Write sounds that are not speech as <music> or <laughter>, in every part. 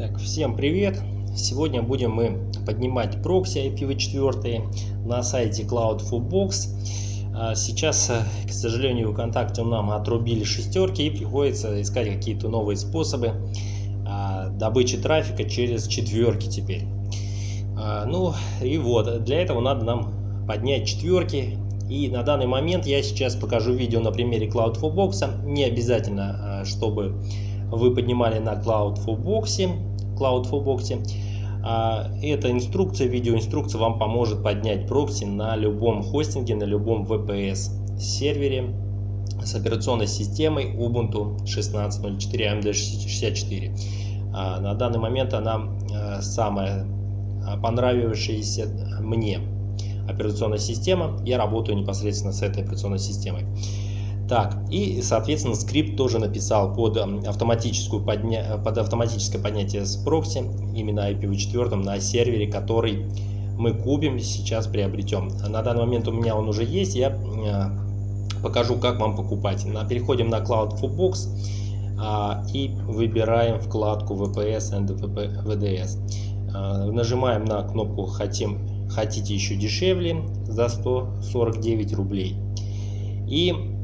Так, всем привет! Сегодня будем мы поднимать прокси IPv4 на сайте Cloud4Box. А сейчас, э, к сожалению, ВКонтакте нам отрубили шестерки и приходится искать какие-то новые способы а, добычи трафика через четверки теперь. А, ну и вот, для этого надо нам поднять четверки. И на данный момент я сейчас покажу видео на примере Cloud4Box. Не обязательно, чтобы вы поднимали на Cloud4Box Cloud4Box. А, эта инструкция, видеоинструкция вам поможет поднять прокси на любом хостинге, на любом VPS сервере с операционной системой Ubuntu 16.04 AMD 64. На данный момент она а, самая понравившаяся мне операционная система. Я работаю непосредственно с этой операционной системой. Так, и, соответственно, скрипт тоже написал под, автоматическую подня... под автоматическое поднятие с прокси, именно IPv4 на сервере, который мы купим, сейчас приобретем. На данный момент у меня он уже есть, я э, покажу, как вам покупать. Переходим на Cloud Footbox а, и выбираем вкладку VPS and VDS. А, нажимаем на кнопку «Хотим, «Хотите еще дешевле» за 149 рублей. И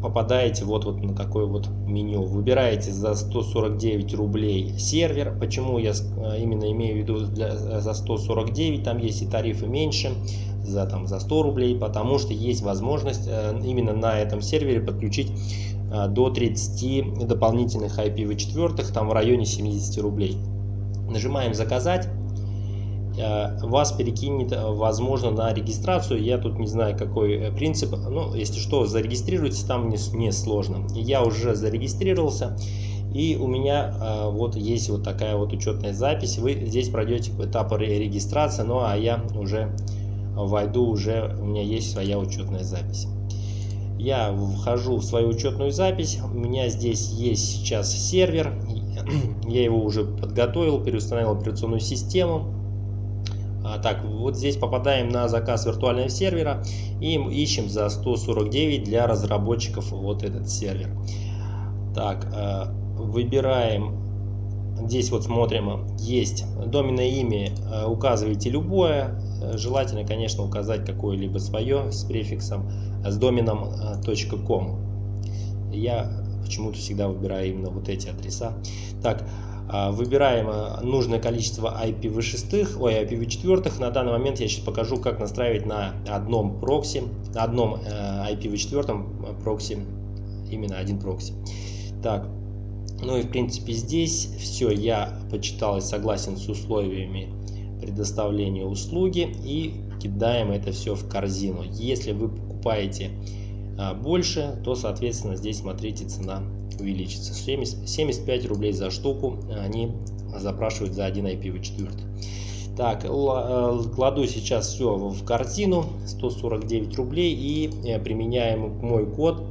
попадаете вот, вот на такое вот меню. Выбираете за 149 рублей сервер. Почему я э, именно имею в виду для, э, за 149? Там есть и тарифы меньше, за, там, за 100 рублей, потому что есть возможность э, именно на этом сервере подключить до 30 дополнительных IPv4, там в районе 70 рублей. Нажимаем «Заказать». Э, вас перекинет, э, возможно, на регистрацию. Я тут не знаю, какой э, принцип. Ну, если что, зарегистрируйтесь, там не, не сложно. Я уже зарегистрировался. И у меня э, вот есть вот такая вот учетная запись. Вы здесь пройдете этап регистрации, ну а я уже войду, уже у меня есть своя учетная запись. Я вхожу в свою учетную запись. У меня здесь есть сейчас сервер. <clears throat> Я его уже подготовил, переустановил операционную систему. А, так, вот здесь попадаем на заказ виртуального сервера и ищем за 149 для разработчиков вот этот сервер. Так, э, выбираем, здесь вот смотрим, есть доменное имя, э, указываете любое, э, желательно, конечно, указать какое-либо свое с префиксом, с доменом .com. Я почему-то всегда выбираю именно вот эти адреса. Так, выбираем э, нужное количество IPv6, ой, IPv4. На данный момент я сейчас покажу, как настраивать на одном прокси, на одном э, IPv4 э, прокси, именно один прокси. Так, ну и в принципе здесь все я почитал и согласен с условиями предоставления услуги и кидаем это все в корзину. Если вы покупаете больше, то соответственно здесь смотрите цена увеличится. 70, 75 рублей за штуку они запрашивают за один IPv4. Так, э, кладу сейчас все в картину, 149 рублей и э, применяем мой код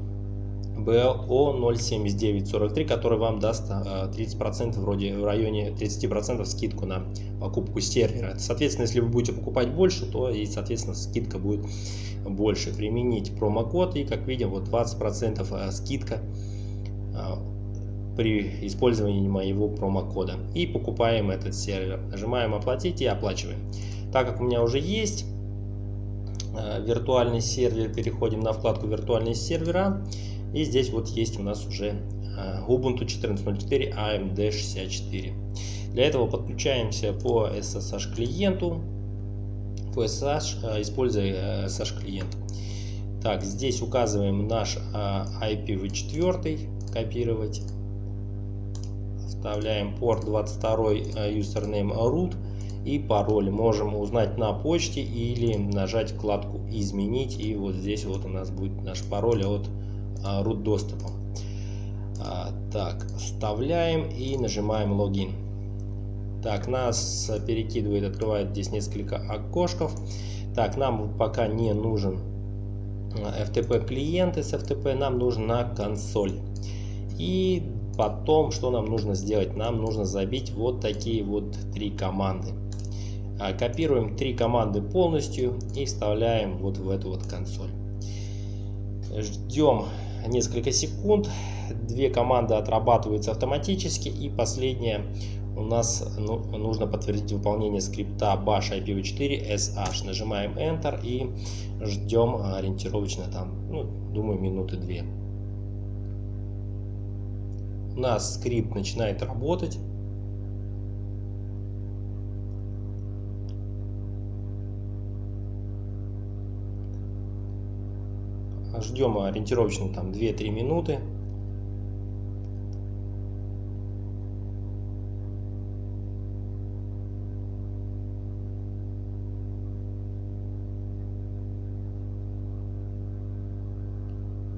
BO07943, который вам даст 30% э, вроде в районе 30% скидку на покупку сервера. Соответственно, если вы будете покупать больше, то и соответственно скидка будет больше. Применить промокод и как видим вот 20% скидка при использовании моего промокода и покупаем этот сервер. Нажимаем оплатить и оплачиваем. Так как у меня уже есть а, виртуальный сервер, переходим на вкладку виртуальные сервера. И здесь вот есть у нас уже а, Ubuntu 14.04 AMD 64. Для этого подключаемся по SSH клиенту, по SSH, используя SSH клиент. Так, здесь указываем наш IPv4 копировать. Вставляем порт 22 username root и пароль. Можем узнать на почте или нажать вкладку изменить. И вот здесь вот у нас будет наш пароль от root доступа. А, так, вставляем и нажимаем логин. Так, нас перекидывает, открывает здесь несколько окошков. Так, нам пока не нужен FTP клиент из FTP, нам нужна консоль. И потом, что нам нужно сделать? Нам нужно забить вот такие вот три команды. А, копируем три команды полностью и вставляем вот в эту вот консоль. Ждем несколько секунд. Две команды отрабатываются автоматически. И последняя у нас ну, нужно подтвердить выполнение скрипта bash IPv4 SH. Нажимаем Enter и ждем ориентировочно там, ну, думаю, минуты две. Нас скрипт начинает работать. Ждем ориентировочно там 2-3 минуты.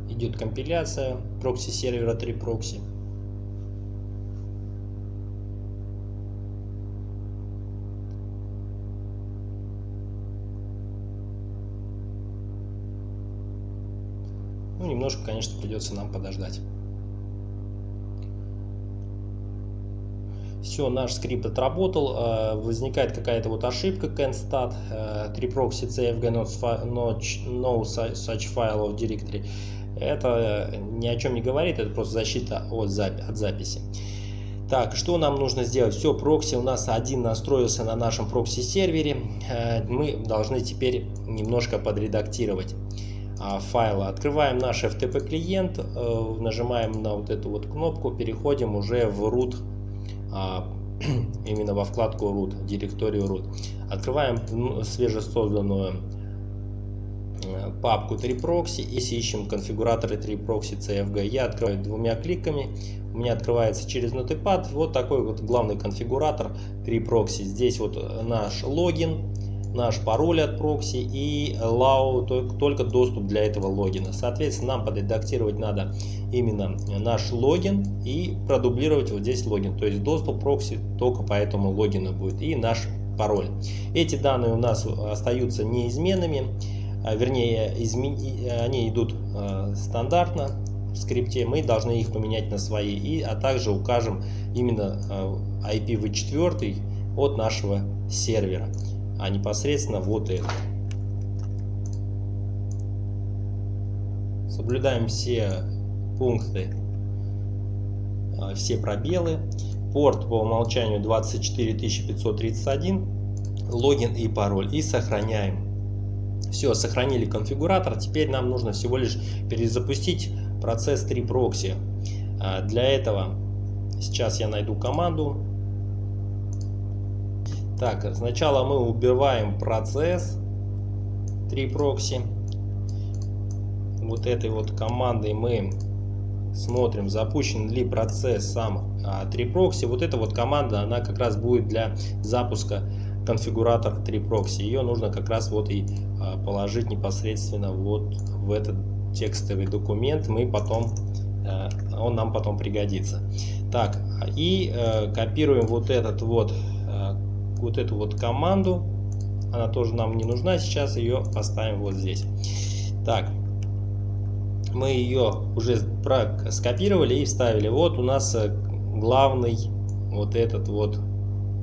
идет компиляция прокси сервера 3 прокси. Немножко, конечно, придется нам подождать. Все, наш скрипт отработал. Э, возникает какая-то вот ошибка constat 3proxy cfg no such file of directory. Это ни о чем не говорит, это просто защита от, запи от записи. Так, что нам нужно сделать? Все, прокси у нас один настроился на нашем прокси-сервере. Э, мы должны теперь немножко подредактировать а, файлы. Открываем наш FTP клиент, э, нажимаем на вот эту вот кнопку, переходим уже в root, а, <clears throat> именно во вкладку root, директорию root. Открываем свежесозданную Э, папку 3proxy и ищем конфигураторы 3proxy CFG. Я открываю двумя кликами, у меня открывается через Notepad вот такой вот главный конфигуратор 3proxy. Здесь вот наш логин, наш пароль от прокси и allow только доступ для этого логина. Соответственно, нам подредактировать надо именно наш логин и продублировать вот здесь логин. То есть доступ прокси только по этому логину будет и наш пароль. Эти данные у нас остаются неизменными. А, вернее, измен... они идут э, стандартно в скрипте, мы должны их поменять на свои, и, а также укажем именно э, IPv4 от нашего сервера, а непосредственно вот это. Соблюдаем все пункты, э, все пробелы. Порт по умолчанию 24531, логин и пароль. И сохраняем. Все, сохранили конфигуратор. Теперь нам нужно всего лишь перезапустить процесс 3 прокси. А, для этого сейчас я найду команду. Так, сначала мы убиваем процесс 3 прокси. Вот этой вот командой мы смотрим, запущен ли процесс сам 3 а, прокси. Вот эта вот команда, она как раз будет для запуска конфигуратор 3 прокси. Ее нужно как раз вот и а, положить непосредственно вот в этот текстовый документ. Мы потом, э, он нам потом пригодится. Так, и э, копируем вот этот вот, вот эту вот команду. Она тоже нам не нужна. Сейчас ее поставим вот здесь. Так, мы ее уже скопировали и вставили. Вот у нас главный вот этот вот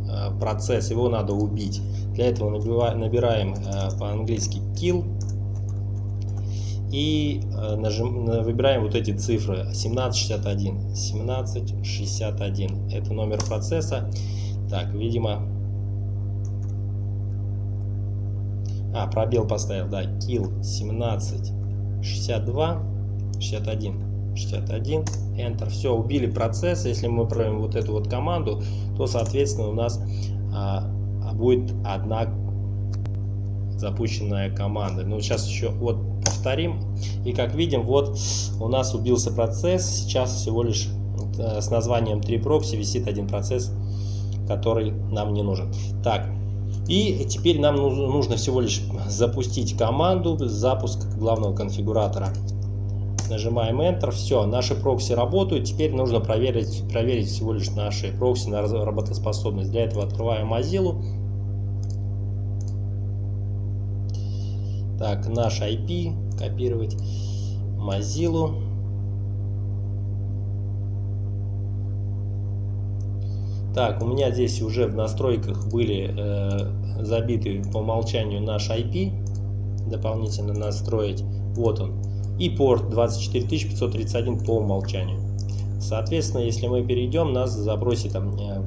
Э, процесс, его надо убить. Для этого набираем э, по-английски kill и э, нажим, выбираем вот эти цифры 1761. 1761 это номер процесса. Так, видимо... А, пробел поставил, да, kill 17 62 61 61, Enter. Все, убили процесс. Если мы проведем вот эту вот команду, то, соответственно, у нас а, будет одна запущенная команда. Ну, сейчас еще вот повторим. И как видим, вот у нас убился процесс. Сейчас всего лишь э, с названием 3proxy висит один процесс, который нам не нужен. Так, и теперь нам нужно всего лишь запустить команду запуск главного конфигуратора нажимаем Enter, все, наши прокси работают, теперь нужно проверить, проверить всего лишь наши прокси на работоспособность. Для этого открываем Mozilla. Так, наш IP, копировать Mozilla. Так, у меня здесь уже в настройках были э, забиты по умолчанию наш IP. Дополнительно настроить. Вот он и порт 24531 по умолчанию. Соответственно, если мы перейдем, нас запросит там, э,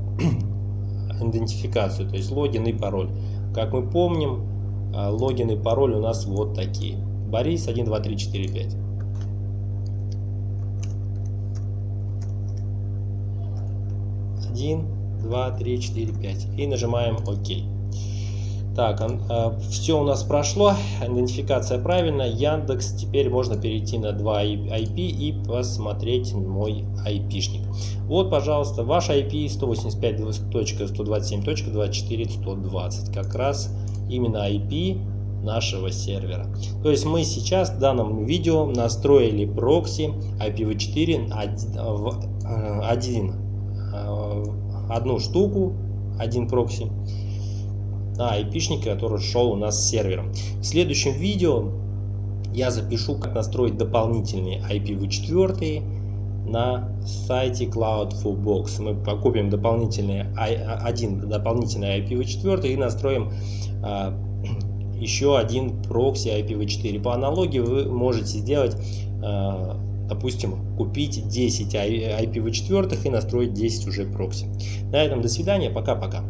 <clears throat> идентификацию, то есть логин и пароль. Как мы помним, э, логин и пароль у нас вот такие. Борис 1, 2, 3, 4, 5. Один, два, три, четыре, пять. И нажимаем ОК. Так, э, все у нас прошло, идентификация правильная. Яндекс, теперь можно перейти на 2 IP и посмотреть мой IP-шник. Вот, пожалуйста, ваш IP 185.127.24.120. Как раз именно IP нашего сервера. То есть мы сейчас в данном видео настроили прокси IPv4 в один, э, одну штуку, один прокси на IP-шнике, который шел у нас с сервером. В следующем видео я запишу, как настроить дополнительные IPv4 на сайте Cloud4Box. Мы покупим дополнительный, один дополнительный IPv4 и настроим а, <clears throat> еще один прокси IPv4. По аналогии вы можете сделать, а, допустим, купить 10 IPv4 и настроить 10 уже прокси. На этом до свидания, пока-пока.